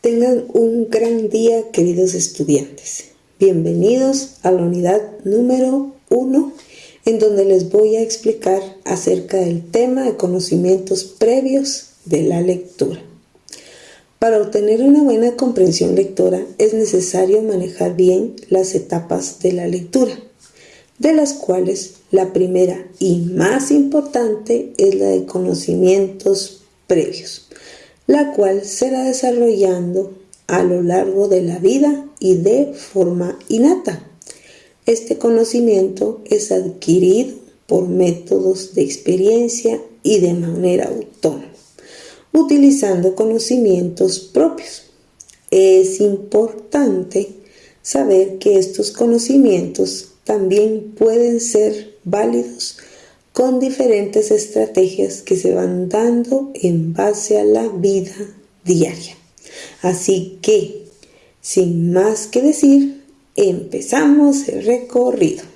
Tengan un gran día, queridos estudiantes. Bienvenidos a la unidad número 1, en donde les voy a explicar acerca del tema de conocimientos previos de la lectura. Para obtener una buena comprensión lectora es necesario manejar bien las etapas de la lectura, de las cuales la primera y más importante es la de conocimientos previos la cual será desarrollando a lo largo de la vida y de forma innata. Este conocimiento es adquirido por métodos de experiencia y de manera autónoma, utilizando conocimientos propios. Es importante saber que estos conocimientos también pueden ser válidos con diferentes estrategias que se van dando en base a la vida diaria. Así que, sin más que decir, empezamos el recorrido.